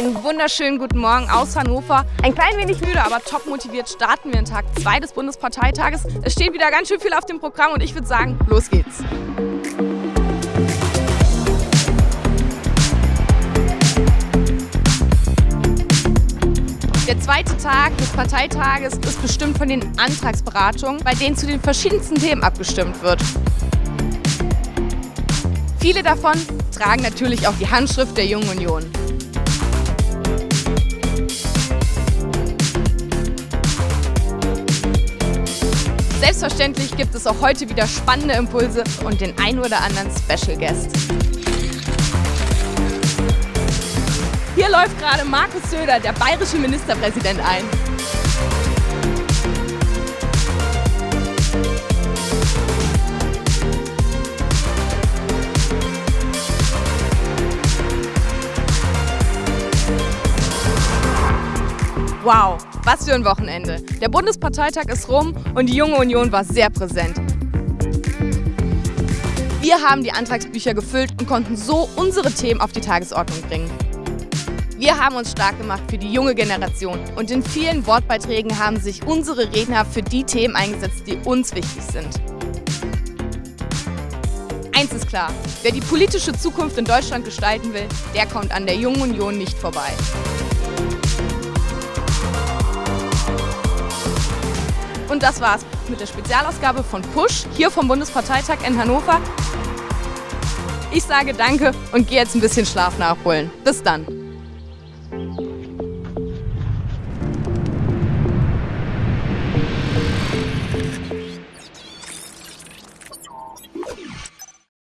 Einen wunderschönen guten Morgen aus Hannover. Ein klein wenig müde, aber top motiviert starten wir in Tag 2 des Bundesparteitages. Es steht wieder ganz schön viel auf dem Programm und ich würde sagen, los geht's. Der zweite Tag des Parteitages ist bestimmt von den Antragsberatungen, bei denen zu den verschiedensten Themen abgestimmt wird. Viele davon tragen natürlich auch die Handschrift der Jungen Union. Selbstverständlich gibt es auch heute wieder spannende Impulse und den ein oder anderen Special Guest. Hier läuft gerade Markus Söder, der bayerische Ministerpräsident, ein. Wow, was für ein Wochenende. Der Bundesparteitag ist rum und die Junge Union war sehr präsent. Wir haben die Antragsbücher gefüllt und konnten so unsere Themen auf die Tagesordnung bringen. Wir haben uns stark gemacht für die junge Generation und in vielen Wortbeiträgen haben sich unsere Redner für die Themen eingesetzt, die uns wichtig sind. Eins ist klar, wer die politische Zukunft in Deutschland gestalten will, der kommt an der Jungen Union nicht vorbei. Und das war's mit der Spezialausgabe von Push hier vom Bundesparteitag in Hannover. Ich sage Danke und gehe jetzt ein bisschen Schlaf nachholen. Bis dann.